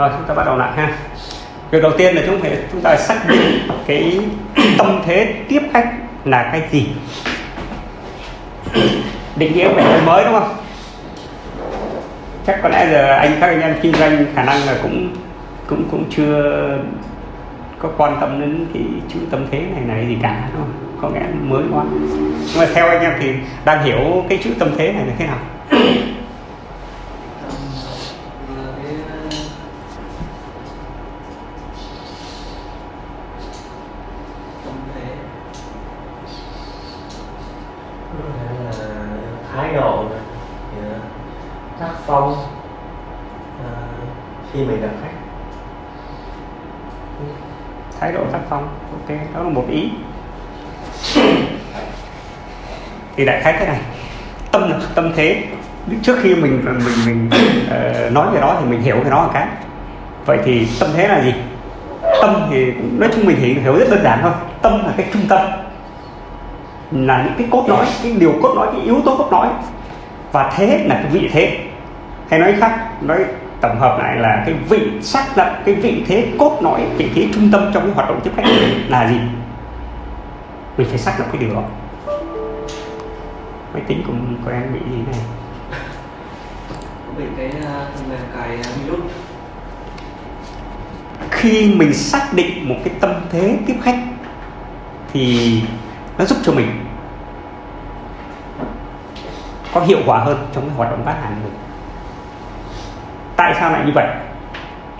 rồi, chúng ta bắt đầu lại ha. Việc đầu tiên là chúng phải chúng ta xác định cái tâm thế tiếp khách là cái gì. Định nghĩa về mới, đúng không? Chắc có lẽ giờ anh, các anh em kinh doanh khả năng là cũng cũng cũng chưa có quan tâm đến cái chữ tâm thế này này gì cả, đúng không? có nghĩa mới quá. Nhưng mà theo anh em thì đang hiểu cái chữ tâm thế này là thế nào thái độ tác phong à, khi mình gặp khách thái độ tác phong ok đó là một ý thì đại khái thế này. Tâm là tâm thế trước khi mình mình mình uh, nói về đó thì mình hiểu về nó là cái. Vậy thì tâm thế là gì? Tâm thì nói chung mình thì hiểu rất đơn giản thôi. Tâm là cái trung tâm là những cái cốt lõi cái điều cốt lõi cái yếu tố cốt lõi. Và thế là cái vị thế. Hay nói khác nói tổng hợp lại là cái vị xác lập cái vị thế cốt lõi vị thế trung tâm trong cái hoạt động tiếp khách là gì? Mình phải xác lập cái điều đó máy tính của, của em bị gì này? Bị cái phần mềm cài virus. Khi mình xác định một cái tâm thế tiếp khách thì nó giúp cho mình có hiệu quả hơn trong cái hoạt động bán hàng của mình. Tại sao lại như vậy?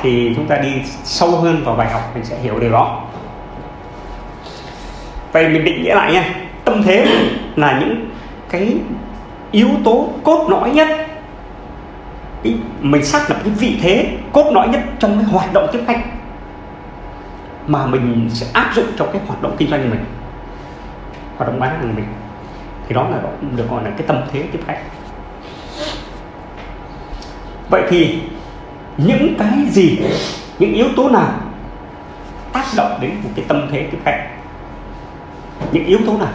Thì chúng ta đi sâu hơn vào bài học mình sẽ hiểu điều đó. Vậy mình định nghĩa lại nha. Tâm thế là những cái yếu tố cốt lõi nhất. Cái, mình xác lập cái vị thế cốt lõi nhất trong cái hoạt động tiếp khách mà mình sẽ áp dụng trong cái hoạt động kinh doanh của mình hoạt động bán hàng của mình. Thì đó là được gọi là cái tâm thế tiếp khách. Vậy thì những cái gì những yếu tố nào tác động đến một cái tâm thế tiếp khách? Những yếu tố nào?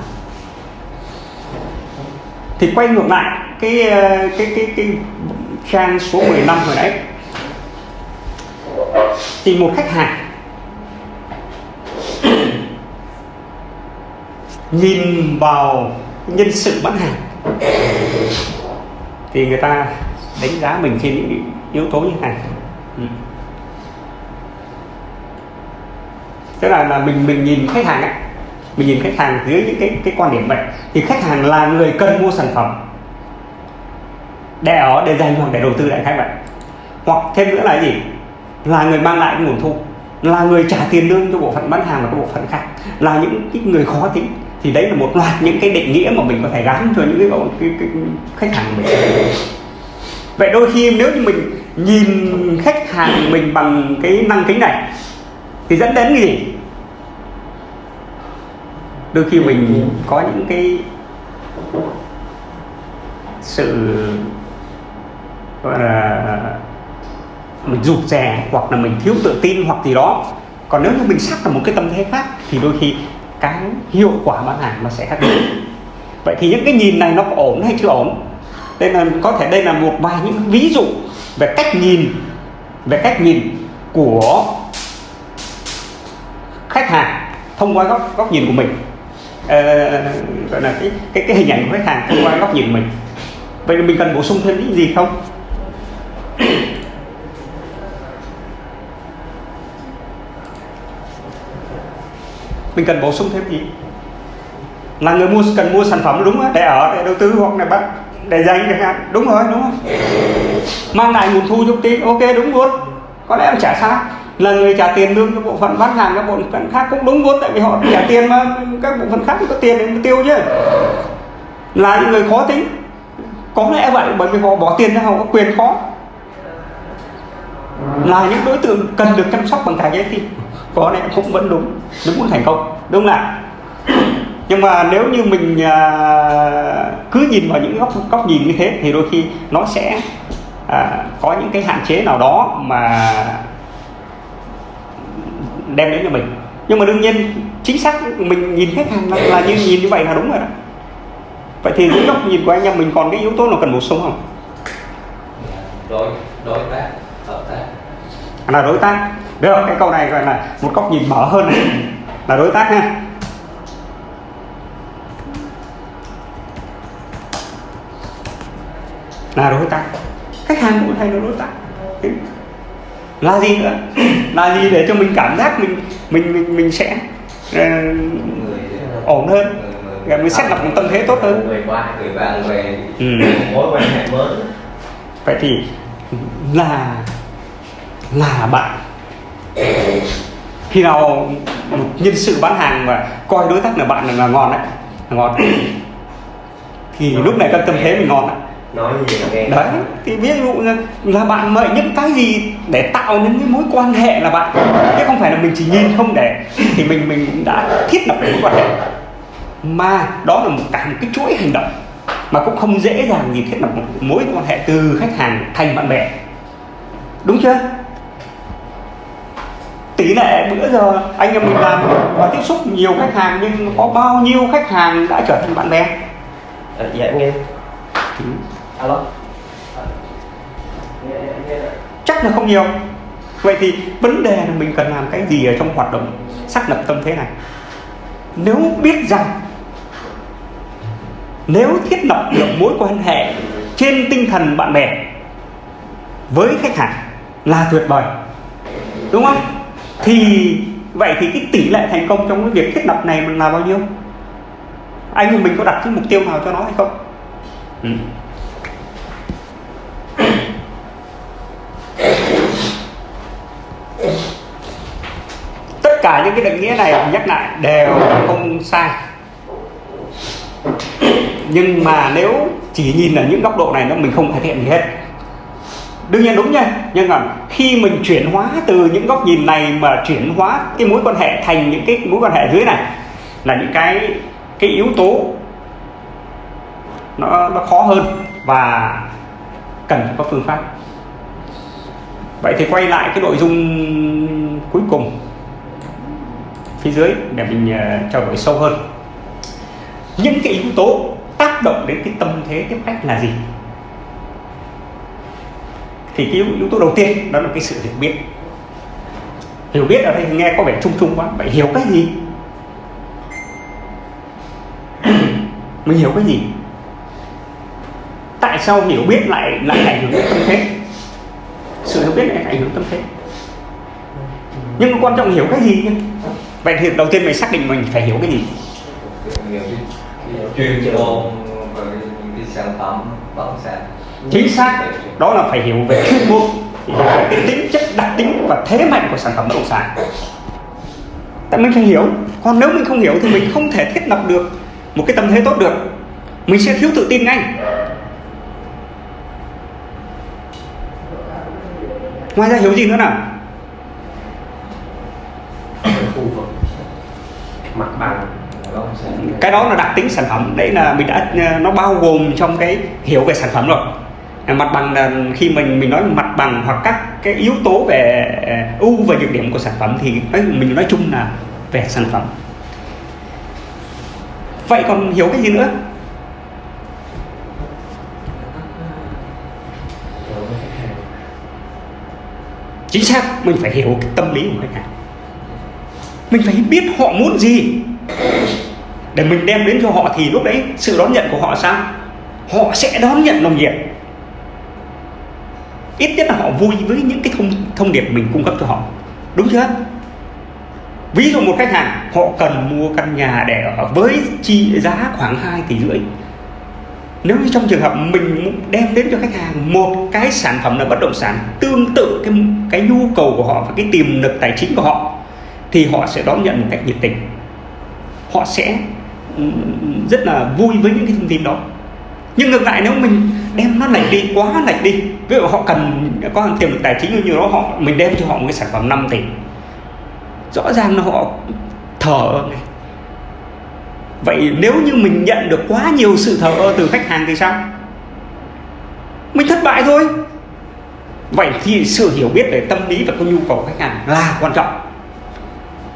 Thì quay ngược lại, cái ờ, cái cái cái trang số 15 hồi nãy thì một khách hàng nhìn vào nhân sự bán hàng, thì người ta đánh giá mình trên những yếu tố như thế này ừ. tức là là mình mình nhìn khách hàng ấy mình nhìn khách hàng dưới những cái cái quan điểm vậy. Thì khách hàng là người cần mua sản phẩm. Để ở để dành hoặc để đầu tư đại khái vậy. Hoặc thêm nữa là gì? Là người mang lại nguồn thu. Là người trả tiền lương cho bộ phận bán hàng và các bộ phận khác. Là những cái người khó tính. Thì đấy là một loạt những cái định nghĩa mà mình có thể gắn cho những cái, cái, cái, cái khách hàng của mình. Vậy đôi khi nếu như mình nhìn khách hàng mình bằng cái năng kính này thì dẫn đến cái gì? Đôi khi mình có những cái sự, gọi là, mình rụt rè hoặc là mình thiếu tự tin hoặc gì đó. Còn nếu như mình sắc là một cái tâm thế khác thì đôi khi cái hiệu quả bán hàng nó sẽ khác biệt vậy thì những cái nhìn này nó có ổn hay chưa ổn? Đây là, có thể đây là một vài những ví dụ về cách nhìn, về cách nhìn của khách hàng thông qua góc góc nhìn của mình ờ, gọi là cái cái cái hình ảnh của khách hàng thông qua góc nhìn mình. Vậy mình cần bổ sung thêm những gì không? Mình cần bổ sung thêm gì? Là người mua cần mua sản phẩm đúng để ở để đầu tư hoặc là bắt để dành chẳng hạn. Đúng rồi đúng không mang lại nguồn thu chút tí ok đúng luôn. Có lẽ là trả sai là người trả tiền lương cho bộ phận bán hàng các bộ phận khác cũng đúng vốn tại vì họ trả tiền mà các bộ phận khác có tiền để tiêu chứ. Là những người khó tính. Có lẽ vậy bởi vì họ bỏ tiền ra họ có quyền khó. Là những đối tượng cần được chăm sóc bằng cả trái tim có lẽ cũng vẫn đúng. Đúng muốn thành công đúng không ạ? Nhưng mà nếu như mình à, cứ nhìn vào những góc góc nhìn như thế thì đôi khi nó sẽ à, có những cái hạn chế nào đó mà đem đến cho mình. Nhưng mà đương nhiên chính xác mình nhìn khách hàng là, là như nhìn như vậy là đúng rồi đó. Vậy thì những góc nhìn của anh em mình còn cái yếu tố nào cần bổ sung không? Đối đối tác hợp tác. Là đối tác. Được cái câu này gọi là một góc nhìn mở hơn. Này là đối tác ha là đối tác. Khách hàng cũng hay là đối tác là gì nữa. Là gì để cho mình cảm giác mình mình mình mình sẽ uh, ổn hơn. Rồi mình xét lập một tâm thế tốt hơn. Người qua người bạn về. Ừ. mối quan hệ mới. Vậy thì là là bạn. Khi nào một nhân sự bán hàng mà coi đối tác là bạn là, ngon đấy là ngon. Thì lúc này cân tâm thế mình ngon đấy nói gì là nghe. Đấy thì ví dụ như là bạn mời những cái gì để tạo nên cái mối quan hệ là bạn. Chứ không phải là mình chỉ nhìn không để. Thì mình mình đã thiết lập mối quan hệ. Mà đó là một cả một cái chuỗi hành động mà cũng không dễ dàng gì thiết lập một mối quan hệ từ khách hàng thành bạn bè. Đúng chưa? Tỷ lệ bữa giờ anh em mình làm và tiếp xúc nhiều khách hàng nhưng có bao nhiêu khách hàng đã trở thành bạn bè? À, dạ nghe alo? Ờ, Chắc là không nhiều. Vậy thì vấn đề là mình cần làm cái gì ở trong hoạt động xác lập tâm thế này? Nếu biết rằng, nếu thiết lập được mối quan hệ trên tinh thần bạn bè với khách hàng là tuyệt vời, đúng không? Thì vậy thì cái tỷ lệ thành công trong cái việc thiết lập này là bao nhiêu? Anh mình có đặt cái mục tiêu nào cho nó hay không? Ừ. cả những cái định nghĩa này nhắc lại đều không sai. Nhưng mà nếu chỉ nhìn ở những góc độ này nó mình không cải thiện gì hết. Đương nhiên đúng nha, nhưng mà khi mình chuyển hóa từ những góc nhìn này mà chuyển hóa cái mối quan hệ thành những cái mối quan hệ dưới này, là những cái cái yếu tố nó nó khó hơn và cần phải có phương pháp. Vậy thì quay lại cái nội dung cuối cùng phía dưới để mình à, uh, trao đổi sâu hơn. Những cái yếu tố tác động đến cái tâm thế tiếp khách là gì? Thì cái yếu, yếu tố đầu tiên đó là cái sự hiểu biết. Hiểu biết ở đây nghe có vẻ chung chung quá vậy hiểu cái gì? Mình hiểu cái gì? Tại sao hiểu biết lại lại ảnh hưởng đến tâm thế? Sự hiểu biết lại ảnh hưởng tâm thế. Nhưng mà quan trọng hiểu cái gì nhé vậy thì đầu tiên mình xác định mình phải hiểu cái gì? Chuyên môn những cái sản phẩm bất động sản chính xác. Đó là phải hiểu về chuyên môn cái tính chất đặc tính và thế mạnh của sản phẩm bất động sản. Tại mình phải hiểu. Còn nếu mình không hiểu thì mình không thể thiết lập được một cái tâm thế tốt được. Mình sẽ thiếu tự tin ngay. Ngoài ra hiểu gì nữa nào khu vực mặt bằng. Cái đó là đặc tính sản phẩm, đấy là mình đã ờ, nó bao gồm trong cái hiểu về sản phẩm rồi. Mặt bằng là khi mình mình nói mặt bằng hoặc các cái yếu tố về ờ, ưu và nhược điểm của sản phẩm thì mình nói chung là về sản phẩm. Vậy còn hiểu cái gì nữa? Chính xác, mình phải hiểu cái tâm lý của khách hàng mình phải biết họ muốn gì. Để mình đem đến cho họ thì lúc đấy sự đón nhận của họ sao? Họ sẽ đón nhận nồng nhiệt. Ít nhất là họ vui với những cái thông thông điệp mình cung cấp cho họ. Đúng chưa? Ví dụ một khách hàng, họ cần mua căn nhà để ở với chi giá khoảng 2 tỷ rưỡi. Nếu như trong trường hợp mình đem đến cho khách hàng một cái sản phẩm là bất động sản, tương tự cái cái nhu cầu của họ và cái tiềm lực tài chính của họ thì họ sẽ đón nhận một cách nhiệt tình. Họ sẽ rất là vui với những cái thông tin đó. Nhưng ngược lại, nếu mình đem nó lệch đi, quá lệch đi, ví dụ họ cần có tiềm lực tài chính như đó, họ, mình đem cho họ một cái sản phẩm 5 tỷ. Rõ ràng là họ thở vậy nếu như mình nhận được quá nhiều sự thờ ơ từ khách hàng thì sao? Mình thất bại thôi. Vậy thì sự hiểu biết về tâm lý và cái nhu cầu của khách hàng là quan trọng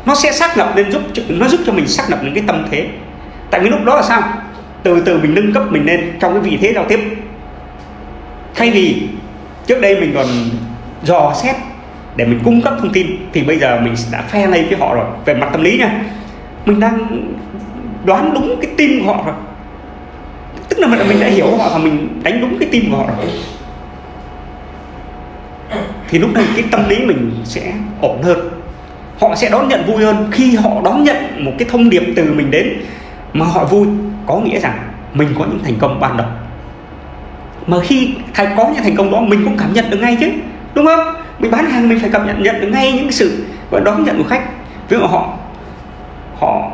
nó sẽ xác lập nên giúp nó giúp cho mình xác lập những cái tâm thế. Tại vì lúc đó là sao? Từ từ mình nâng cấp mình lên trong cái vị thế giao tiếp. Thay vì trước đây mình còn dò xét để mình cung cấp thông tin, thì bây giờ mình đã phe lên với họ rồi. Về mặt tâm lý nha, mình đang đoán đúng cái tim của họ rồi. Tức là mình đã hiểu họ và mình đánh đúng cái tim của họ rồi. Thì lúc này cái tâm lý mình sẽ ổn hơn họ sẽ đón nhận vui hơn khi họ đón nhận một cái thông điệp từ mình đến mà họ vui. Có nghĩa rằng mình có những thành công ban đầu. Mà khi thành có những thành công đó mình cũng cảm nhận được ngay chứ đúng không? Mình bán hàng mình phải cảm nhận nhận được ngay những sự và đón nhận của khách. Ví dụ họ họ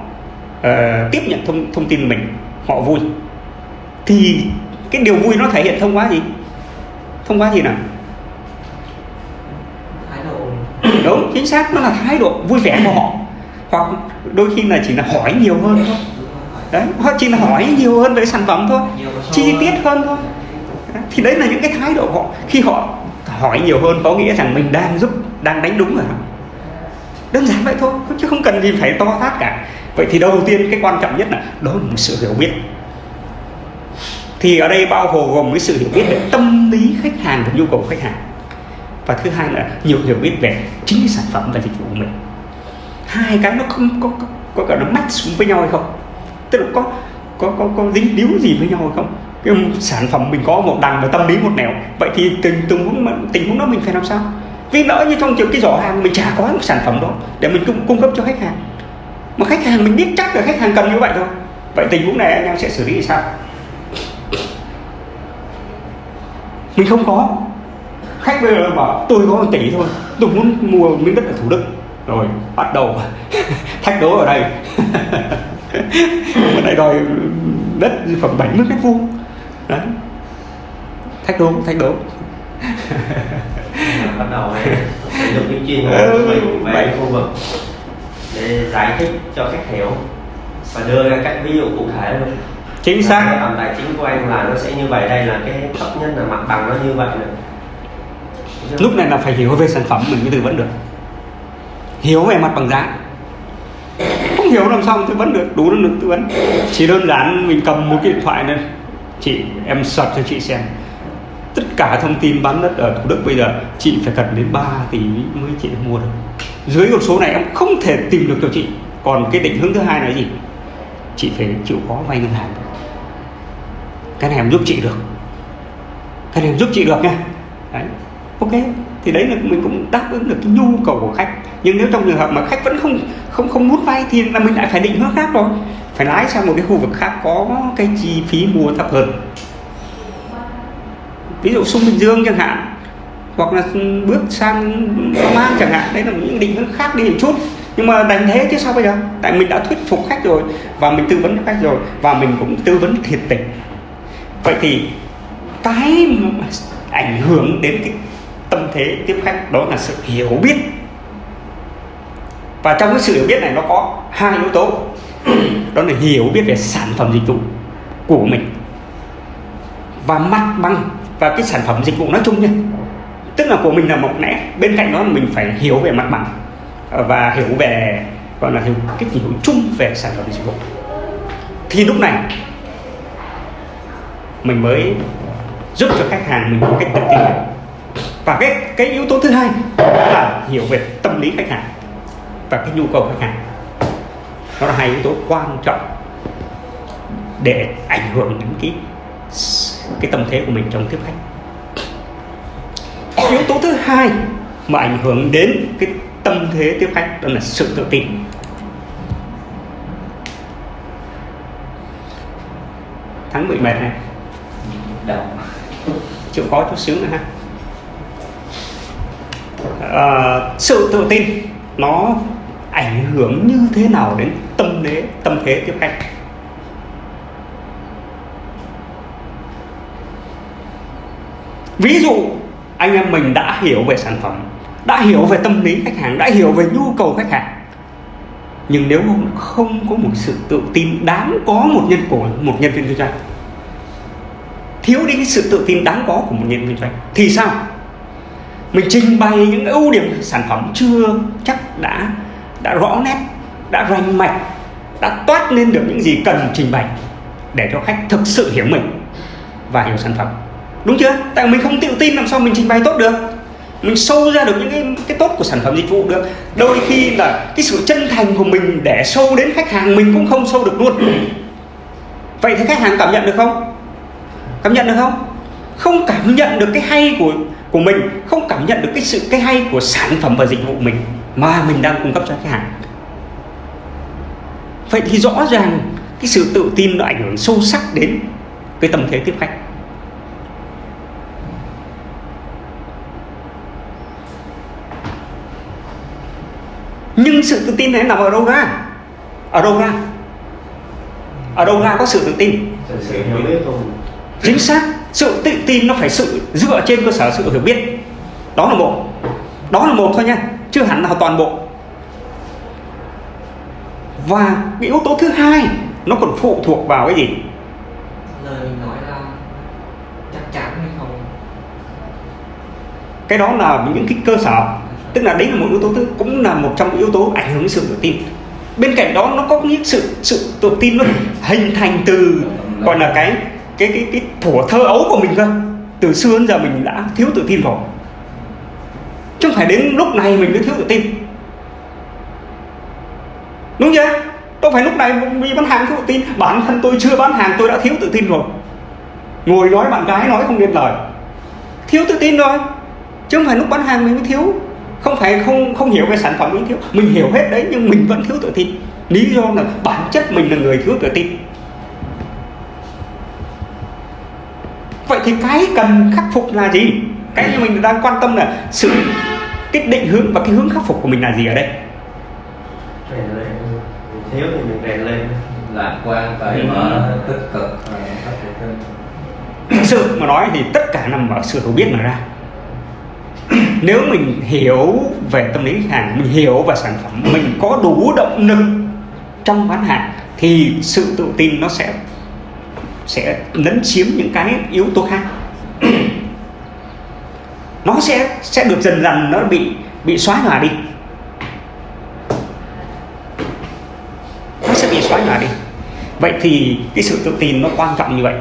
uh, tiếp nhận thông thông tin mình họ vui. Thì cái điều vui nó thể hiện thông qua gì? Thông qua gì nào? Đúng chính xác. Nó là thái độ vui vẻ của họ. Hoặc đôi khi là chỉ là hỏi nhiều hơn thôi. Đấy họ chỉ là hỏi nhiều hơn về sản phẩm thôi. Chi tiết hơn thôi. Thì đấy là những cái thái độ họ. Khi họ hỏi nhiều hơn có nghĩa rằng mình đang giúp đang đánh đúng rồi đơn giản vậy thôi chứ không cần gì phải to tát cả. Vậy thì đầu tiên cái quan trọng nhất là đó là một sự hiểu biết. Thì ở đây bao gồm cái sự hiểu biết về tâm lý khách hàng và nhu cầu khách hàng và thứ hai là nhiều hiểu biết về chính cái sản phẩm và dịch vụ của mình. Hai cái nó không có có, có cả nó match với nhau hay không? Tức là có có có có dính líu gì với nhau hay không? Cái sản phẩm mình có một đằng và tâm lý một nẻo. Vậy thì tình tình huống tình huống đó mình phải làm sao? Vì lỡ như trong trường cái giỏ hàng mình chả có một sản phẩm đó để mình cung, cung cấp cho khách hàng. Mà khách hàng mình biết chắc là khách hàng cần như vậy thôi. Vậy tình huống này anh em sẽ xử lý sao? Mình không có khách bây giờ bảo tôi có một tỷ thôi tôi muốn mua miếng đất ở thủ đức. Rồi bắt đầu thách đố ở đây. Ở đây đòi đất khoảng 70 mét vuông. Đấy. Thách đố thách đố. Bắt đầu sử dụng cái chuyên mình về khu vực. Để giải thích cho khách hiểu và đưa ra các ví dụ cụ thể luôn chính xác. Tầm tài chính của anh là nó sẽ như vậy đây là cái thấp nhất là mặt bằng nó như vậy nữa Dạ. lúc này là phải hiểu về sản phẩm mình mới tư vấn được. Hiểu về mặt bằng giá. Không hiểu làm sao tư vấn được, đủ năng lực tư vấn. Chỉ đơn giản mình cầm một cái điện thoại lên chị em search cho chị xem. Tất cả thông tin bán đất ở thủ đức bây giờ, chị phải cần đến 3 tỷ mới chị mua được. Dưới con số này em không thể tìm được cho chị. Còn cái định hướng thứ hai là gì? Chị phải chịu khó vay ngân hàng. Cái này em giúp chị được. Cái này em giúp chị được nha. Đấy ok, thì đấy là mình cũng đáp ứng được cái nhu cầu của khách. Nhưng nếu trong trường hợp mà khách vẫn không không không muốn vay thì là mình lại phải định hướng khác rồi. Phải lái sang một cái khu vực khác có cái chi phí mua thấp hơn. Ví dụ sung bình dương chẳng hạn, hoặc là bước sang Long An chẳng hạn, đấy là những định hướng khác đi một chút. Nhưng mà đành thế chứ sao bây giờ? Tại mình đã thuyết phục khách rồi, và mình tư vấn cho khách rồi, và mình cũng tư vấn thiệt tình. Vậy thì cái ảnh hưởng đến cái tâm thế tiếp khách, đó là sự hiểu biết. Và trong cái sự hiểu biết này nó có hai yếu tố. Đó là hiểu biết về sản phẩm dịch vụ của mình và mặt bằng và cái sản phẩm dịch vụ nói chung nhé. Tức là của mình là một lẽ, bên cạnh đó mình phải hiểu về mặt bằng và hiểu về, gọi là hiểu cái hiểu chung về sản phẩm dịch vụ. Thì lúc này mình mới giúp cho khách hàng mình một cách tự tin và cái cái yếu tố thứ hai là hiểu về tâm lý khách hàng và cái nhu cầu khách hàng. Đó là hai yếu tố quan trọng để ảnh hưởng đến cái cái tâm thế của mình trong tiếp khách. Yếu tố thứ hai mà ảnh hưởng đến cái tâm thế tiếp khách đó là sự tự tin. Bị mệt này. Đầu chịu khó chút xíu nữa ha uh, sự tự tin nó ảnh hưởng như thế nào đến tâm thế tâm thế tiếp khách? Ví dụ anh em mình đã hiểu về sản phẩm đã hiểu về tâm lý khách hàng đã hiểu về nhu cầu khách hàng. Nhưng nếu không có một sự tự tin đáng có một nhân của một nhân viên kinh doanh thiếu đi cái sự tự tin đáng có của một nhân viên kinh doanh thì sao? Mình trình bày những ưu điểm sản phẩm chưa chắc đã đã rõ nét đã rành mạch đã toát lên được những gì cần trình bày để cho khách thực sự hiểu mình và hiểu sản phẩm. Đúng chưa? Tại mình không tự tin làm sao mình trình bày tốt được. Mình sâu ra được những cái, cái tốt của sản phẩm dịch vụ được. Đôi khi là cái sự chân thành của mình để sâu đến khách hàng mình cũng không sâu được luôn. Vậy thì khách hàng cảm nhận được không? Cảm nhận được không? Không cảm nhận được cái hay của của mình không cảm nhận được cái sự cái hay của sản phẩm và dịch vụ mình mà mình đang cung cấp cho khách hàng. Vậy thì rõ ràng cái sự tự tin nó ảnh hưởng sâu sắc đến cái tâm thế tiếp khách. Nhưng sự tự tin này nằm ở đâu ra? Ở đâu ra? Ở đâu ra có sự tự tin. Chính xác sự tự tin nó phải sự dựa trên cơ sở sự hiểu biết. Đó là một. Đó là một thôi nha. Chưa hẳn là toàn bộ. Và cái yếu tố thứ hai nó còn phụ thuộc vào cái gì? Lời mình nói là chắc chắn hay không? Cái đó là những cái cơ sở. Tức là đấy là một yếu tố thứ cũng là một trong những yếu tố ảnh hưởng đến sự tự tin. Bên cạnh đó nó có những sự sự tự tin nó hình thành từ gọi là cái cái cái cái thuở thơ ấu của mình cơ từ xưa đến giờ mình đã thiếu tự tin rồi. Chứ không phải đến lúc này mình mới thiếu tự tin. Đúng chưa? Đâu phải lúc này vì bán hàng thiếu tự tin? Bản thân tôi chưa bán hàng, tôi đã thiếu tự tin rồi. Ngồi nói bạn gái nói không nên lời. Thiếu tự tin rồi. Chứ không phải lúc bán hàng mình mới thiếu. Không phải không không hiểu về sản phẩm mình thiếu. Mình hiểu hết đấy, nhưng mình vẫn thiếu tự tin. Lý do là bản chất mình là người thiếu tự tin. Vậy thì cái cần khắc phục là gì? Cái như mình đang quan tâm là sự cái định hướng và cái hướng khắc phục của mình là gì ở đây? Rèn lên mình thiếu thì mình rèn lên lạc quan cởi Ừ. mở tích cực thực sự mà nói thì tất cả nằm ở sự hiểu biết mà ra. Nếu mình hiểu về tâm lý khách hàng mình hiểu về sản phẩm mình có đủ động lực trong bán hàng thì sự tự tin nó sẽ sẽ lấn chiếm những cái yếu tố khác. Nó sẽ sẽ được dần dần nó bị bị xóa nhòa đi. Nó sẽ bị xóa nhòa đi. Vậy thì cái sự tự tin nó quan trọng như vậy.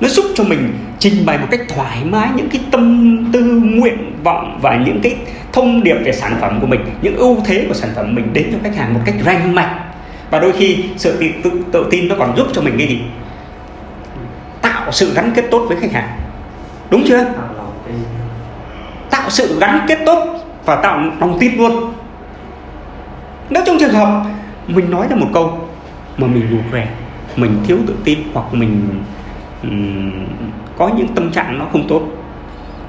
Nó giúp cho mình trình bày một cách thoải mái những cái tâm tư nguyện vọng và những cái thông điệp về sản phẩm của mình những ưu thế của sản phẩm mình đến cho khách hàng một cách rành mạch. Và đôi khi sự tự, tự, tự tin nó còn giúp cho mình cái gì? Tạo sự gắn kết tốt với khách hàng. Đúng chưa? Tạo sự gắn kết tốt và tạo lòng tin luôn. Nếu trong trường hợp mình nói ra một câu mà mình rụt rè mình thiếu tự tin hoặc mình ừm, có những tâm trạng nó không tốt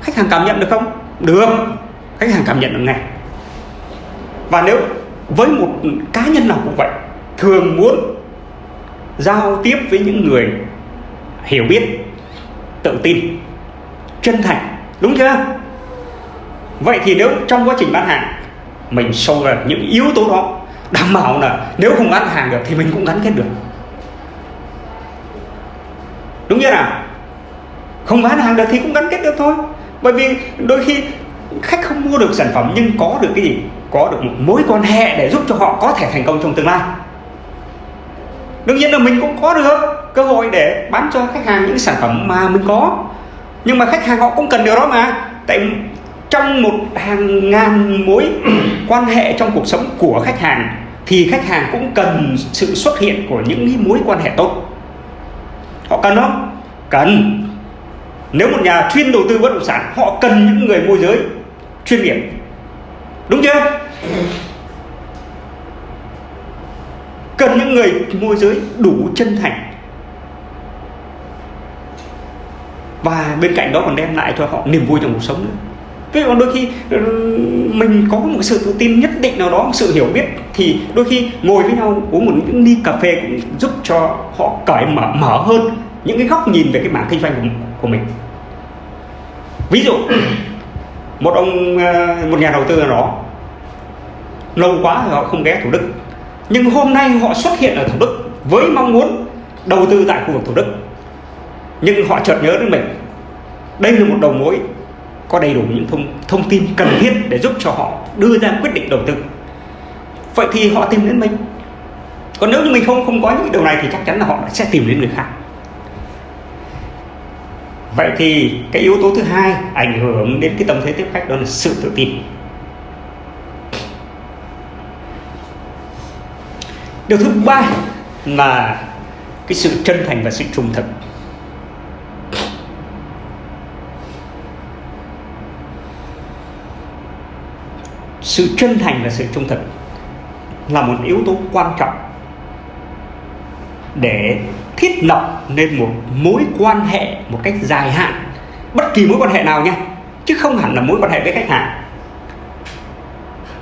khách hàng cảm nhận được không? Được. Khách hàng cảm nhận được ngay. Và nếu với một cá nhân nào cũng vậy thường muốn giao tiếp với những người hiểu biết, tự tin, chân thành, đúng chưa? Vậy thì nếu trong quá trình bán hàng, mình sâu vào những yếu tố đó, đảm bảo là nếu không bán hàng được thì mình cũng gắn kết được. Đúng chưa nào? Không bán hàng được thì cũng gắn kết được thôi. Bởi vì đôi khi khách không mua được sản phẩm nhưng có được cái gì? Có được một mối quan hệ để giúp cho họ có thể thành công trong tương lai. Đương nhiên là mình cũng có được cơ hội để bán cho khách hàng những sản phẩm mà mình có. Nhưng mà khách hàng họ cũng cần điều đó mà. Tại trong một hàng ngàn mối quan hệ trong cuộc sống của khách hàng, thì khách hàng cũng cần sự xuất hiện của những mối quan hệ tốt. Họ cần không? Cần. Nếu một nhà chuyên đầu tư bất động sản, họ cần những người môi giới chuyên nghiệp. Đúng chưa? Cần những người môi giới đủ chân thành. Và bên cạnh đó còn đem lại cho họ niềm vui trong cuộc sống nữa Thế còn đôi khi ừ, mình có một sự tự tin nhất định nào đó, một sự hiểu biết thì đôi khi ngồi với nhau uống một những ly cà phê cũng giúp cho họ cởi mở mở hơn những cái góc nhìn về cái mảng kinh doanh của, của mình. Ví dụ một ông ờ, một nhà đầu tư nào đó lâu quá thì họ không ghé Thủ Đức nhưng hôm nay họ xuất hiện ở Thủ Đức với mong muốn đầu tư tại khu vực Thủ Đức nhưng họ chợt nhớ đến mình. Đây là một đầu mối có đầy đủ những thông thông tin cần thiết để giúp cho họ đưa ra quyết định đầu tư. Vậy thì họ tìm đến mình. Còn nếu như mình không không có những điều này thì chắc chắn là họ sẽ tìm đến người khác. Vậy thì cái yếu tố thứ hai ảnh hưởng đến cái tâm thế tiếp khách, đó là sự tự tin. Điều thứ ba là cái sự chân thành và sự trung thực. Sự chân thành và sự trung thực là một yếu tố quan trọng để thiết lập nên một mối quan hệ một cách dài hạn, bất kỳ mối quan hệ nào nha, chứ không hẳn là mối quan hệ với khách hàng.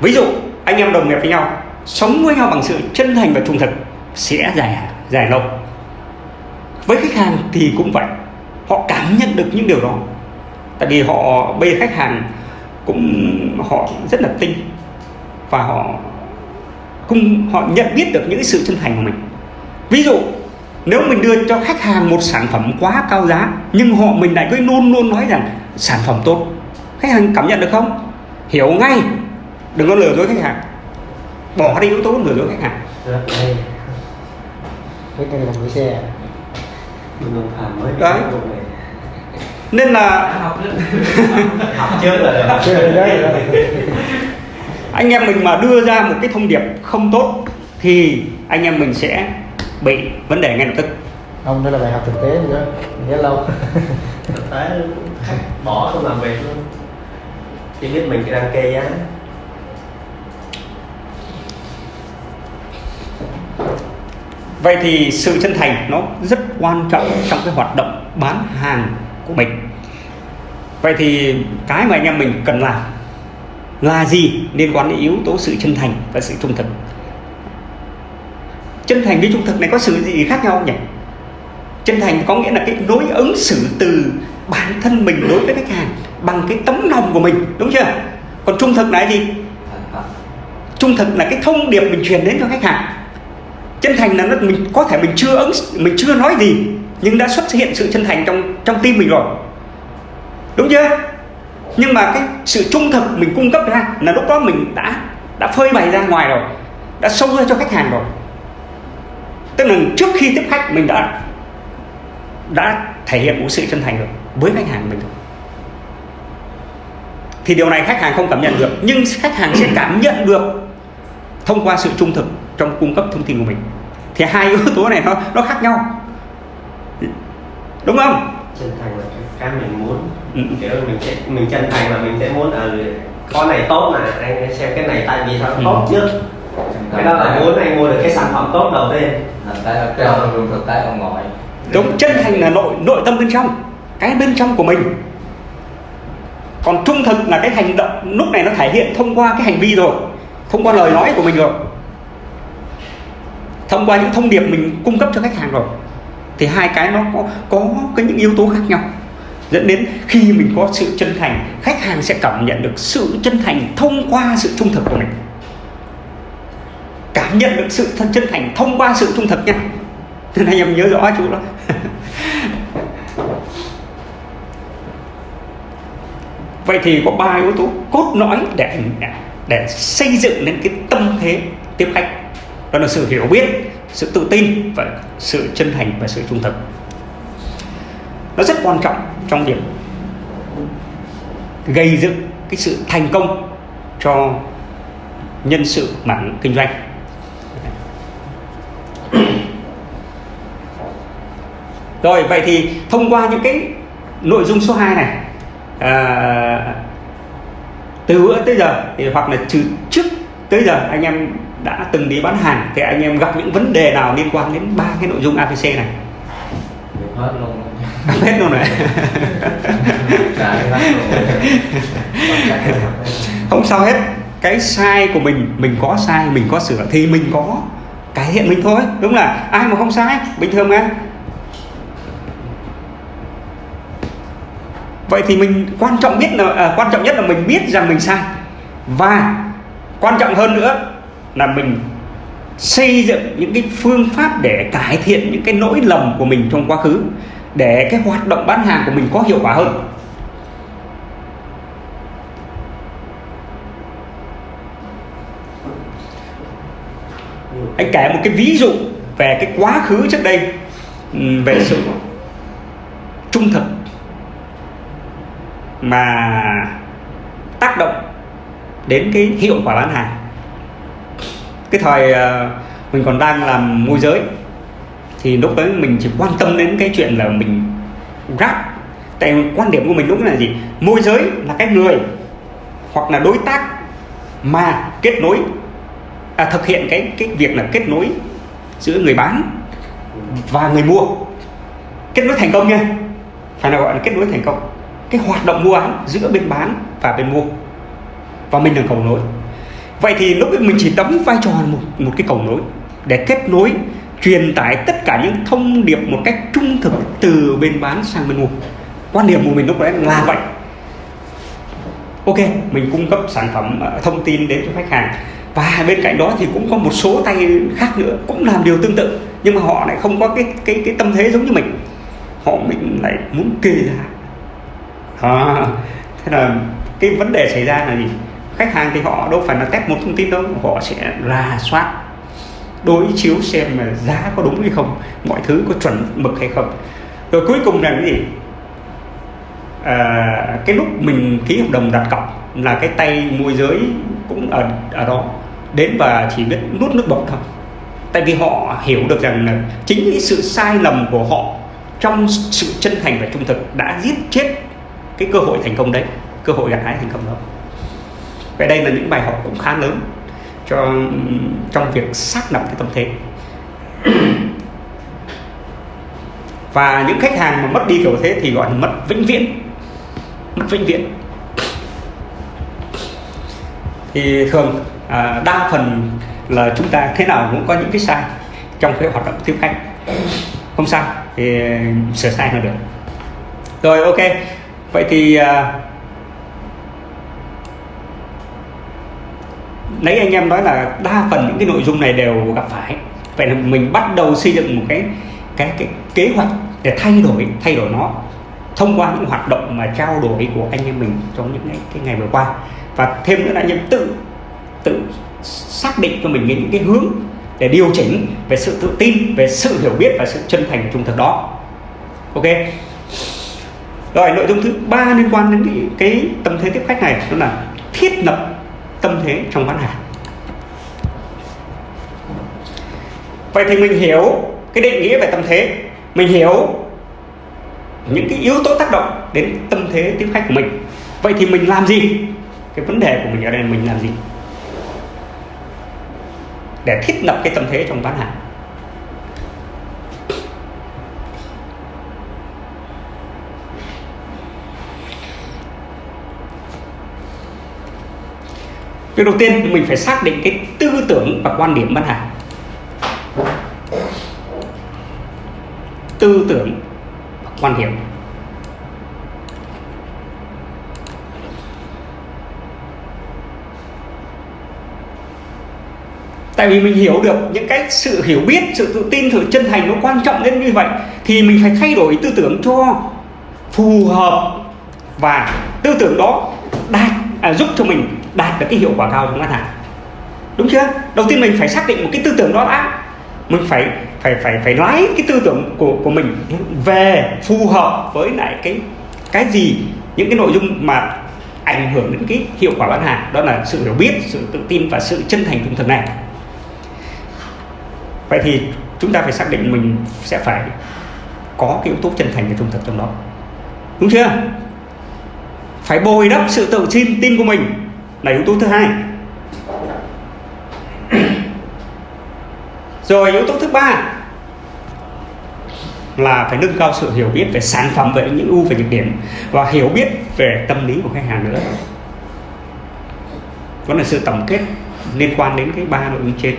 Ví dụ, anh em đồng nghiệp với nhau, sống với nhau bằng sự chân thành và trung thực sẽ dài dài lâu. Với khách hàng thì cũng vậy, họ cảm nhận được những điều đó. Tại vì họ, bây khách hàng cũng họ rất là tinh. Và họ cũng họ nhận biết được những sự chân thành của mình. Ví dụ nếu mình đưa cho khách hàng một sản phẩm quá cao giá nhưng họ mình lại cứ luôn luôn nói rằng sản phẩm tốt khách hàng cảm nhận được không? Hiểu ngay đừng có lừa dối khách hàng. Bỏ đi yếu tố lừa dối khách hàng. Mới Đấy. Đấy là- anh em mình mà đưa ra một cái thông điệp không tốt thì anh em mình sẽ bị vấn đề ngay lập tức. Ông đó là bài học thực tế nữa. Nhớ lâu. Thực tế khách bỏ không làm việc luôn. Chỉ biết mình đang kê giá. Vậy thì sự chân thành nó rất quan trọng trong cái hoạt động bán hàng của mình. Vậy thì cái mà anh em mình cần làm là gì liên quan đến yếu tố sự chân thành và sự trung thực? Chân thành với trung thực này có sự gì khác nhau không nhỉ? Chân thành có nghĩa là cái đối ứng xử từ bản thân mình đối với khách hàng bằng cái tấm lòng của mình, đúng chưa? Còn trung thực là gì? Trung thực là cái thông điệp mình truyền đến cho khách hàng. Chân thành là nó mình, có thể mình chưa ứng, mình chưa nói gì nhưng đã xuất hiện sự chân thành trong trong tim mình rồi. Đúng chưa? Nhưng mà cái sự trung thực mình cung cấp ra là lúc đó mình đã đã phơi bày ra ngoài rồi, đã sâu ra cho khách hàng rồi. Tức là trước khi tiếp khách mình đã đã thể hiện một sự chân thành rồi, với khách hàng mình rồi. Thì điều này khách hàng không cảm nhận được, nhưng khách hàng sẽ cảm nhận được thông qua sự trung thực trong cung cấp thông tin của mình. Thì hai yếu tố này nó nó khác nhau đúng không? Chân thành là cái, mình muốn. Ừ. kiểu mình sẽ mình chân thành là mình sẽ muốn ở con này tốt mà anh, xem cái này tại vì sao Ừ. tốt nhất cái đó là muốn anh mua được cái sản phẩm tốt đầu tiên. Cái ở trong luôn thực tế ở ngoài đúng chân thành là nội nội tâm bên trong cái bên trong của mình. Còn trung thực là cái hành động lúc này nó thể hiện thông qua cái hành vi rồi thông qua lời nói của mình rồi. Thông qua những thông điệp mình cung cấp cho khách hàng rồi thì hai cái nó có có cái những yếu tố khác nhau. Dẫn đến khi mình có sự chân thành, khách hàng sẽ cảm nhận được sự chân thành thông qua sự trung thực của mình. Cảm nhận được sự chân thành thông qua sự trung thực nha. Nên anh em nhớ rõ chú đó. Vậy thì có ba yếu tố cốt lõi để để xây dựng nên cái tâm thế tiếp khách. Đó là sự hiểu biết sự tự tin và sự chân thành và sự trung thực. Nó rất quan trọng trong việc gây dựng cái sự thành công cho nhân sự mảng kinh doanh. Rồi vậy thì thông qua những cái nội dung số 2 này à, từ bữa tới giờ thì hoặc là từ trước tới giờ anh em đã từng đi bán hàng thì anh em gặp những vấn đề nào liên quan đến ba cái nội dung ABC này? Hết luôn. Hết luôn này không sao hết. Cái sai của mình mình có sai mình có sửa thì mình có cải thiện mình thôi đúng là ai mà không sai? Bình thường mà. Vậy thì mình quan trọng biết là à, quan trọng nhất là mình biết rằng mình sai. Và quan trọng hơn nữa là mình xây dựng những cái phương pháp để cải thiện những cái lỗi lầm của mình trong quá khứ, để cái hoạt động bán hàng của mình có hiệu quả hơn. Anh kể một cái ví dụ về cái quá khứ trước đây ừ, về sự trung thực mà tác động đến cái hiệu quả bán hàng cái thời ờ, mình còn đang làm môi giới thì lúc đấy mình chỉ quan tâm đến cái chuyện là mình ráp tại quan điểm của mình lúc là gì? Môi giới là cái người hoặc là đối tác mà kết nối à, thực hiện cái cái việc là kết nối giữa người bán và người mua. Kết nối thành công nha. Phải là gọi là kết nối thành công. Cái hoạt động mua bán giữa bên bán và bên mua. Và mình là cầu nối vậy thì lúc ấy mình chỉ đóng vai trò một một cái cầu nối để kết nối truyền tải tất cả những thông điệp một cách trung thực từ bên bán sang bên mua. Quan điểm của mình lúc đấy là vậy. Ok mình cung cấp sản phẩm ờ, thông tin đến cho khách hàng. Và bên cạnh đó thì cũng có một số tay khác nữa cũng làm điều tương tự nhưng mà họ lại không có cái cái cái tâm thế giống như mình. Họ mình lại muốn kê ra à, thế là cái vấn đề xảy ra là gì? Khách hàng thì họ đâu phải là test một thông tin đâu họ sẽ rà soát đối chiếu xem mà giá có đúng hay không mọi thứ có chuẩn mực hay không. Rồi cuối cùng là cái gì? À, cái lúc mình ký hợp đồng đặt cọc là cái tay môi giới cũng ở ở đó. Đến và chỉ biết nuốt nước bọt thôi. Tại vì họ hiểu được rằng là chính cái sự sai lầm của họ trong sự chân thành và trung thực đã giết chết cái cơ hội thành công đấy cơ hội gặt hái thành công đó vậy đây là những bài học cũng khá lớn cho trong việc xác lập cái tâm thế. Và những khách hàng mà mất đi kiểu thế thì gọi là mất vĩnh viễn. Mất vĩnh viễn. Thì thường à, đa phần là chúng ta thế nào cũng có những cái sai trong cái hoạt động tiếp khách. Không sao thì sửa sai là được. Rồi ok. Vậy thì à, nãy anh em nói là đa phần những cái nội dung này đều gặp phải. Vậy là mình bắt đầu xây dựng một cái cái cái kế hoạch để thay đổi thay đổi nó thông qua những hoạt động mà trao đổi của anh em mình trong những cái, cái ngày vừa qua. Và thêm nữa là anh em tự tự xác định cho mình những cái hướng để điều chỉnh về sự tự tin về sự hiểu biết và sự chân thành trung thực đó. Ok. Rồi nội dung thứ ba liên quan đến cái, cái tâm thế tiếp khách này đó là thiết lập tâm thế trong bán hàng. Vậy thì mình hiểu cái định nghĩa về tâm thế. Mình hiểu những cái yếu tố tác động đến tâm thế tiếp khách của mình. Vậy thì mình làm gì? Cái vấn đề của mình ở đây là mình làm gì? Để thiết lập cái tâm thế trong bán hàng. Việc đầu tiên mình phải xác định cái tư tưởng và quan điểm bán hàng Tư tưởng và quan điểm. Tại vì mình hiểu được những cái sự hiểu biết, sự tự tin, sự chân thành nó quan trọng đến như vậy Thì mình phải thay đổi tư tưởng cho phù hợp Và tư tưởng đó đạt à, giúp cho mình đạt được cái hiệu quả cao trong bán hàng. Đúng chưa? Đầu tiên mình phải xác định một cái tư tưởng đó đã. Mình phải phải phải phải lái cái tư tưởng của của mình về phù hợp với lại cái cái gì, những cái nội dung mà ảnh hưởng đến cái hiệu quả bán hàng. Đó là sự hiểu biết, sự tự tin và sự chân thành trung thực này. Vậy thì chúng ta phải xác định mình sẽ phải có cái yếu tố chân thành và trung thực trong đó. Đúng chưa? Phải bồi đắp sự tự tin tin của mình là yếu tố thứ hai. Rồi, yếu tố thứ ba là phải nâng cao sự hiểu biết về sản phẩm, về những ưu và nhược điểm và hiểu biết về tâm lý của khách hàng nữa. Vẫn là sự tổng kết liên quan đến cái ba nội dung trên.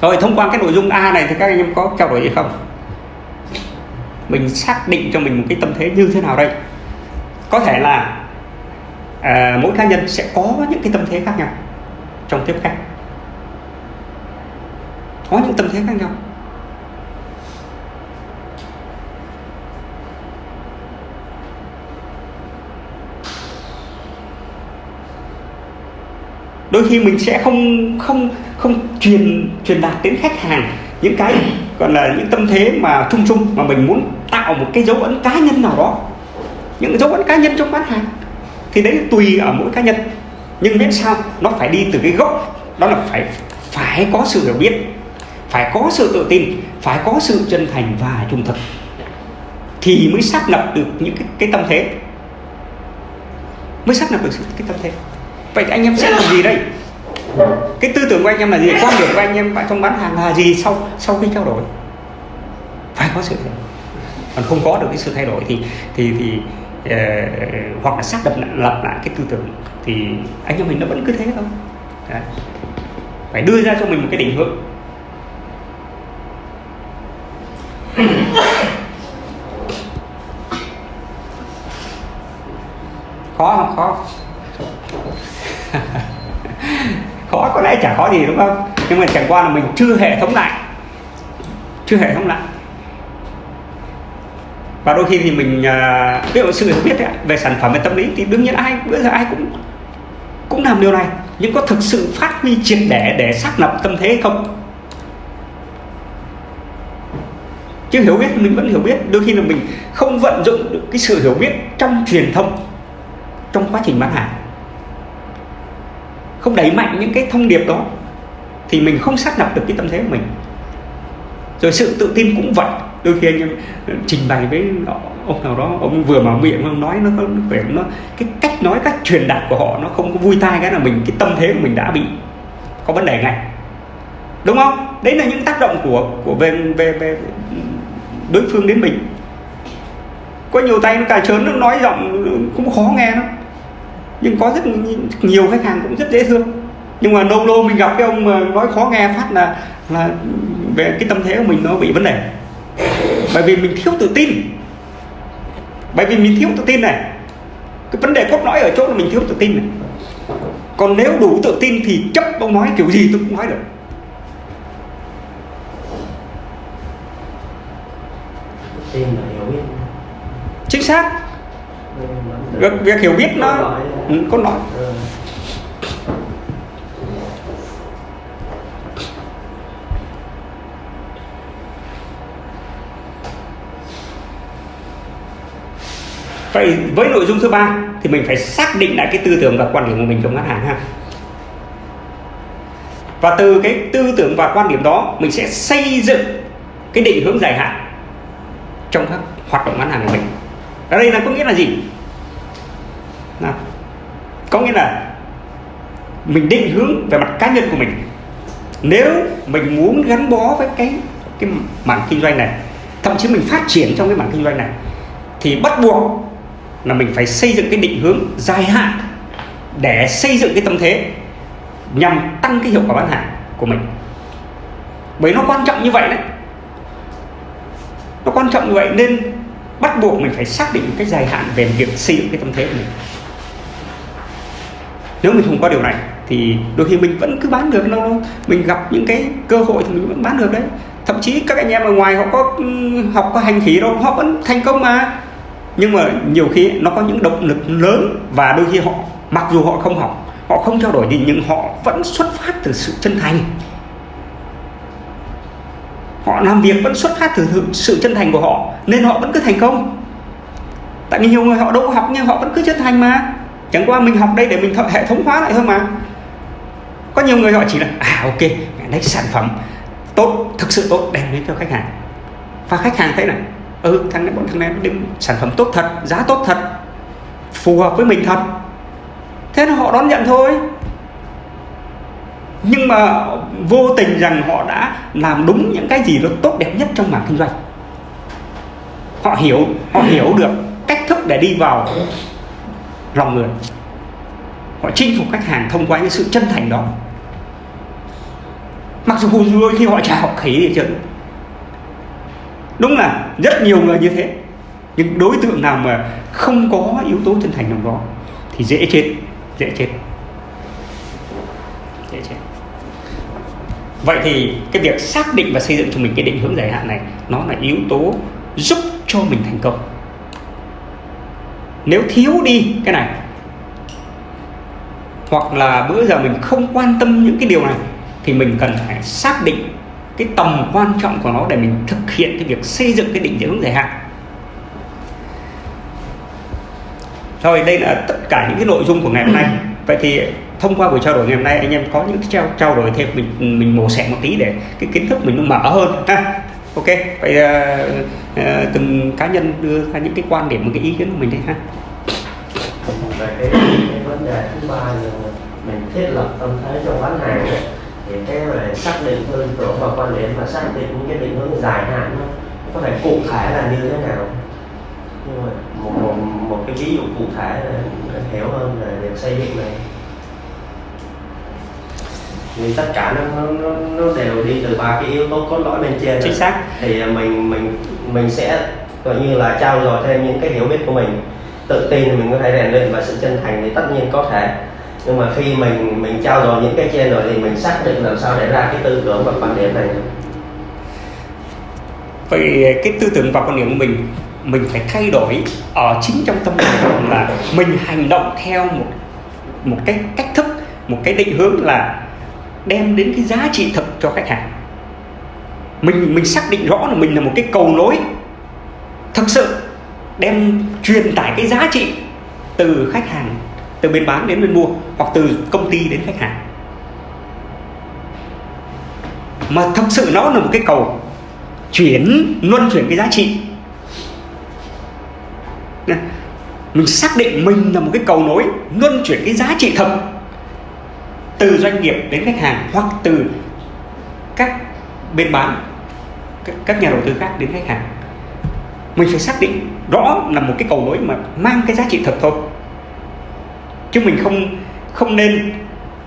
Rồi, thông qua cái nội dung A này thì các anh em có trao đổi gì không? Mình xác định cho mình một cái tâm thế như thế nào đây? Có thể là à, mỗi cá nhân sẽ có những cái tâm thế khác nhau trong tiếp khách. Có những tâm thế khác nhau. Đôi khi mình sẽ không không không truyền truyền đạt đến khách hàng những cái gọi là những tâm thế mà chung chung mà mình muốn tạo một cái dấu ấn cá nhân nào đó những dấu ấn cá nhân trong bán hàng thì đấy tùy ở mỗi cá nhân. Nhưng miễn sao nó phải đi từ cái gốc đó là phải phải có sự hiểu biết phải có sự tự tin phải có sự chân thành và trung thực thì mới xác lập được những cái, cái tâm thế. Mới xác lập được cái tâm thế. Vậy thì anh em sẽ làm gì đây? Cái tư tưởng của anh em là gì? Quan điểm của anh em trong bán hàng là gì sau sau khi trao đổi? Phải có sự hiểu còn không có được cái sự thay đổi thì thì thì uh, hoặc là xác lập lại, lập lại cái tư tưởng thì anh em mình nó vẫn cứ thế thôi. Đấy. phải đưa ra cho mình một cái định hướng. Khó không? Khó khó có lẽ chả khó gì đúng không? Nhưng mà chẳng qua là mình chưa hệ thống lại. Chưa hệ thống lại và đôi khi thì mình à, ví dụ sự hiểu biết đấy, về sản phẩm về tâm lý thì đương nhiên ai bây giờ ai cũng cũng làm điều này. Nhưng có thực sự phát huy triệt để để xác lập tâm thế không? Chứ hiểu biết mình vẫn hiểu biết. Đôi khi là mình không vận dụng được cái sự hiểu biết trong truyền thông trong quá trình bán hàng. Không đẩy mạnh những cái thông điệp đó thì mình không xác lập được cái tâm thế của mình. Rồi sự tự tin cũng vậy đôi khi anh em ừ, trình bày với ông nào đó, ông vừa mở miệng, ông nói nó có vẻ nó, cái cách nói, cách truyền đạt của họ nó không có vui tai cái là mình, cái tâm thế của mình đã bị có vấn đề ngay. Đúng không? Đấy là những tác động của của về về về đối phương đến mình. Có nhiều tay nó cà trớn, nó nói giọng ừ, cũng khó nghe lắm. Nhưng có rất nhiều khách hàng cũng rất dễ thương. Nhưng mà lâu lâu mình gặp cái ông mà nói khó nghe phát là là, về cái tâm thế của mình nó bị vấn đề bởi vì mình thiếu tự tin. Bởi vì mình thiếu tự tin này cái vấn đề cốt lõi ở chỗ là mình thiếu tự tin này. Còn nếu đủ tự tin thì chấp ông nói kiểu gì tôi cũng nói được. Tin là hiểu biết. Chính xác. Việc, việc hiểu biết nó ừ, có nói Ừ. vậy với nội dung thứ ba thì mình phải xác định lại cái tư tưởng và quan điểm của mình trong bán hàng ha. Và từ cái tư tưởng và quan điểm đó, mình sẽ xây dựng cái định hướng dài hạn trong các hoạt động bán hàng của mình. Ở đây là có nghĩa là gì? Nào, có nghĩa là mình định hướng về mặt cá nhân của mình. Nếu mình muốn gắn bó với cái cái mảng kinh doanh này, thậm chí mình phát triển trong cái mảng kinh doanh này, thì bắt buộc là mình phải xây dựng cái định hướng dài hạn để xây dựng cái tâm thế nhằm tăng cái hiệu quả bán hàng của mình. Bởi nó quan trọng như vậy đấy. Nó quan trọng như vậy nên bắt buộc mình phải xác định cái dài hạn về việc xây dựng cái tâm thế của mình. Nếu mình không có điều này thì đôi khi mình vẫn cứ bán được lâu lâu mình gặp những cái cơ hội thì mình vẫn bán được đấy. Thậm chí các anh em ở ngoài họ có ừ, học có hành khí đâu, họ vẫn thành công mà nhưng mà nhiều khi nó có những động lực lớn và đôi khi họ, mặc dù họ không học, họ không trao đổi gì, nhưng họ vẫn xuất phát từ sự chân thành. Họ làm việc vẫn xuất phát từ sự- chân thành của họ, nên họ vẫn cứ thành công. Tại vì nhiều người họ đâu có học nhưng họ vẫn cứ chân thành mà. Chẳng qua mình học đây để mình hệ thống hóa lại thôi mà. Có nhiều người họ chỉ là à ok lấy sản phẩm tốt, thực sự tốt, đem đến cho khách hàng. Và khách hàng thấy này ừ thằng này, bọn thằng này đứng sản phẩm tốt thật, giá tốt thật, phù hợp với mình thật. Thế là họ đón nhận thôi. Nhưng mà vô tình rằng họ đã làm đúng những cái gì nó tốt đẹp nhất trong mảng kinh doanh. Họ hiểu họ hiểu được cách thức để đi vào lòng người. Họ chinh phục khách hàng thông qua những sự chân thành đó. Mặc dù đôi khi họ chả học khí thì chứ đúng là rất nhiều người như thế. Nhưng đối tượng nào mà không có yếu tố chân thành trong đó thì dễ chết dễ chết. Dễ chết. Vậy thì cái việc xác định và xây dựng cho mình cái định hướng dài hạn này, nó là yếu tố giúp cho mình thành công. Nếu thiếu đi cái này, hoặc là bữa giờ mình không quan tâm những cái điều này, thì mình cần phải xác định cái tầm quan trọng của nó để mình thực hiện cái việc xây dựng cái định hướng dài hạn. Rồi đây là tất cả những cái nội dung của ngày hôm nay. Ừ. Vậy thì thông qua buổi trao đổi ngày hôm nay anh em có những cái trao trao đổi thêm mình mình mổ xẻ một tí để cái kiến thức mình nó mở hơn ha. Ok vậy uh, uh, từng cá nhân đưa ra những cái quan điểm một cái ý kiến của mình đây ha. Vấn đề thứ ba là mình thiết lập tâm thế trong bán hàng thì cái về xác định tư tưởng và quan điểm và xác định những cái định hướng dài hạn có thể cụ thể là như thế nào? Nhưng mà một một, một cái ví dụ cụ thể để hiểu hơn về việc xây dựng này. Vì tất cả nó, nó, nó, đều đi từ ba cái yếu tố cốt lõi bên trên chính xác. Thì mình mình mình sẽ gọi như là trao dồi thêm những cái hiểu biết của mình. Tự tin thì mình có thể rèn luyện và sự chân thành thì tất nhiên có thể nhưng mà khi mình mình trao dồi những cái trên rồi thì mình xác định làm sao để ra cái tư tưởng và quan điểm này. Vậy cái tư tưởng và quan điểm của mình mình phải thay đổi ở chính trong tâm mình là mình hành động theo một một cái cách thức, một cái định hướng là đem đến cái giá trị thực cho khách hàng. Mình mình xác định rõ là mình là một cái cầu nối thực sự đem truyền tải cái giá trị từ khách hàng từ bên bán đến bên mua, hoặc từ công ty đến khách hàng. Mà thực sự nó là một cái cầu chuyển, luân chuyển cái giá trị. Mình xác định mình là một cái cầu nối, luân chuyển cái giá trị thật từ doanh nghiệp đến khách hàng, hoặc từ các bên bán các nhà đầu tư khác đến khách hàng. Mình phải xác định rõ là một cái cầu nối mà mang cái giá trị thật thôi chứ mình không không nên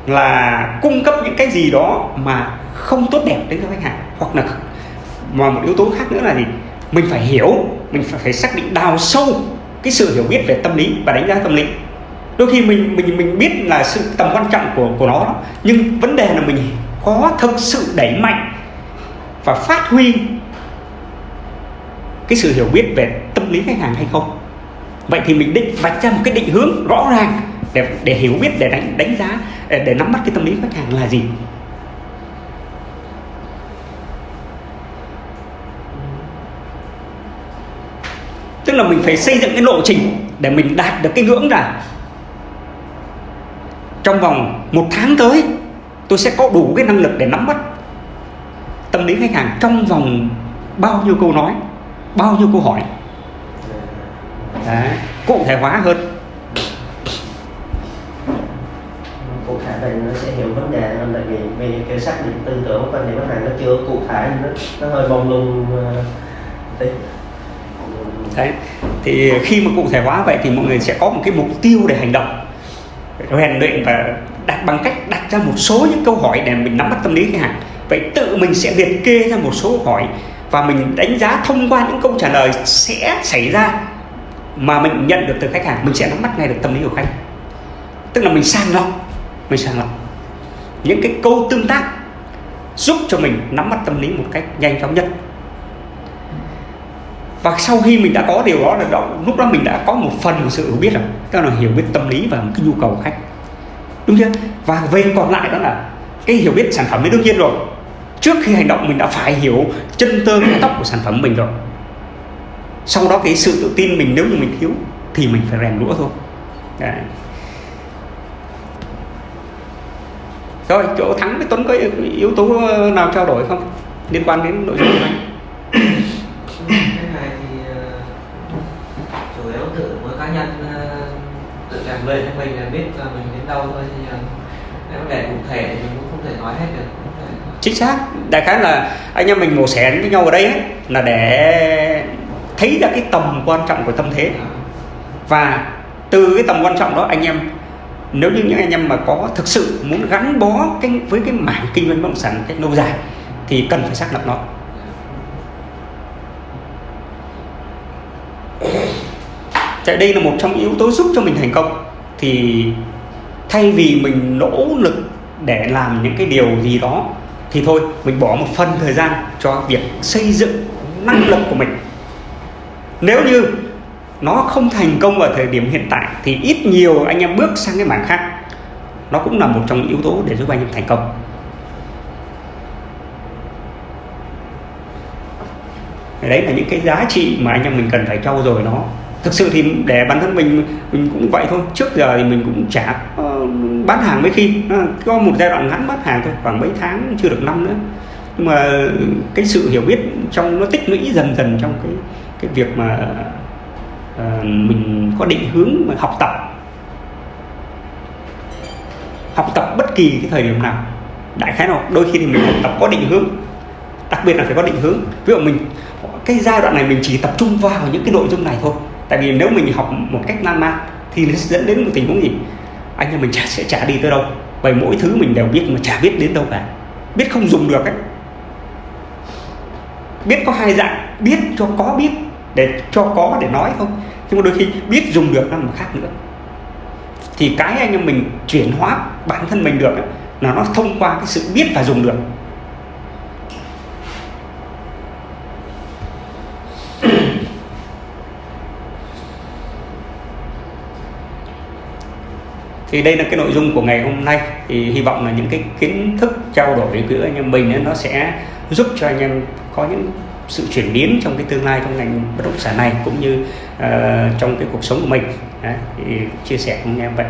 là cung cấp những cái gì đó mà không tốt đẹp đến cho khách hàng. Hoặc là mà một yếu tố khác nữa là gì? Mình phải hiểu mình phải, phải xác định đào sâu cái sự hiểu biết về tâm lý và đánh giá tâm lý. Đôi khi mình mình mình biết là sự tầm quan trọng của của nó đó, nhưng vấn đề là mình có thực sự đẩy mạnh và phát huy cái sự hiểu biết về tâm lý khách hàng hay không? Vậy thì mình định vạch ra một cái định hướng rõ ràng để để hiểu biết để đánh đánh giá để, để nắm bắt cái tâm lý khách hàng là gì. Tức là mình phải xây dựng cái lộ trình để mình đạt được cái ngưỡng là trong vòng một tháng tới tôi sẽ có đủ cái năng lực để nắm bắt tâm lý khách hàng trong vòng bao nhiêu câu nói bao nhiêu câu hỏi. Đấy, cụ thể hóa hơn. Cụ thể nó sẽ hiểu vấn đề hơn tại vì vì cái xác định tư tưởng quan điểm khách hàng nó chưa cụ thể nó, nó hơi bông lung uh, tí. Đấy. thì khi mà cụ thể hóa vậy thì mọi người sẽ có một cái mục tiêu để hành động. Rèn luyện và đặt bằng cách đặt ra một số những câu hỏi để mình nắm bắt tâm lý khách hàng. Vậy tự mình sẽ liệt kê ra một số câu hỏi và mình đánh giá thông qua những câu trả lời sẽ xảy ra mà mình nhận được từ khách hàng mình sẽ nắm bắt ngay được tâm lý của khách. Tức là mình sàng lọc mình sàng lọc những cái câu tương tác giúp cho mình nắm bắt tâm lý một cách nhanh chóng nhất. Và sau khi mình đã có điều đó là đó, lúc đó mình đã có một phần của sự hiểu biết rồi. Tức là hiểu biết tâm lý và một cái nhu cầu của khách. Đúng chưa? Và về còn lại đó là cái hiểu biết sản phẩm ấy đương nhiên rồi. Trước khi hành động mình đã phải hiểu chân tơ cái tóc của sản phẩm mình rồi. Sau đó cái sự tự tin mình nếu như mình thiếu thì mình phải rèn lũa thôi. Đấy. Rồi chỗ thắng với tuấn có yếu tố nào trao đổi không? Liên quan đến nội dung này. Cái này thì ờ, chủ yếu tự mỗi cá nhân ờ, tự rèn luyện cho mình là biết là mình đến đâu thôi thì ờ, cái vấn đề cụ thể thì mình cũng không thể nói hết được. Chính xác. Đại khái là anh em mình mổ xẻ với nhau ở đây ấy, là để thấy ra cái tầm quan trọng của tâm thế. Và từ cái tầm quan trọng đó anh em nếu như những anh em mà có thực sự muốn gắn bó cái, với cái mảng kinh doanh bất động sản một cách lâu dài, thì cần phải xác lập nó. Tại đây là một trong những yếu tố giúp cho mình thành công. Thì thay vì mình nỗ lực để làm những cái điều gì đó, thì thôi, mình bỏ một phần thời gian cho việc xây dựng năng lực của mình. Nếu như nó không thành công ở thời điểm hiện tại thì ít nhiều anh em bước sang cái mảng khác. Nó cũng là một trong những yếu tố để giúp anh em thành công. Đấy là những cái giá trị mà anh em mình cần phải trau dồi nó. Thực sự thì để bản thân mình mình cũng vậy thôi. Trước giờ thì mình cũng chả bán hàng mấy khi. Có một giai đoạn ngắn bán hàng thôi, khoảng mấy tháng, chưa được năm nữa. Nhưng mà cái sự hiểu biết trong, nó tích lũy dần dần trong cái cái việc mà ờ, mình có định hướng mà học tập. Học tập bất kỳ cái thời điểm nào. Đại khái nào đôi khi thì mình học tập có định hướng. Đặc biệt là phải có định hướng. Ví dụ mình cái giai đoạn này mình chỉ tập trung vào những cái nội dung này thôi. Tại vì nếu mình học một cách lan man thì nó sẽ dẫn đến một tình huống gì? Anh em mình chả sẽ chả đi tới đâu. Bởi mỗi thứ mình đều biết mà chả biết đến đâu cả. Biết không dùng được ấy. Biết có hai dạng. Biết cho có biết để cho có để nói không? Nhưng mà đôi khi biết dùng được là một khác nữa. Thì cái anh em mình chuyển hóa bản thân mình được ấy, là nó thông qua cái sự biết và dùng được. Thì đây là cái nội dung của ngày hôm nay. Thì hy vọng là những cái kiến thức trao đổi giữa anh em mình ấy, nó sẽ giúp cho anh em có những sự chuyển biến trong cái tương lai trong ngành bất động sản này cũng như uh, trong cái cuộc sống của mình. Đấy, thì chia sẻ cùng em vậy.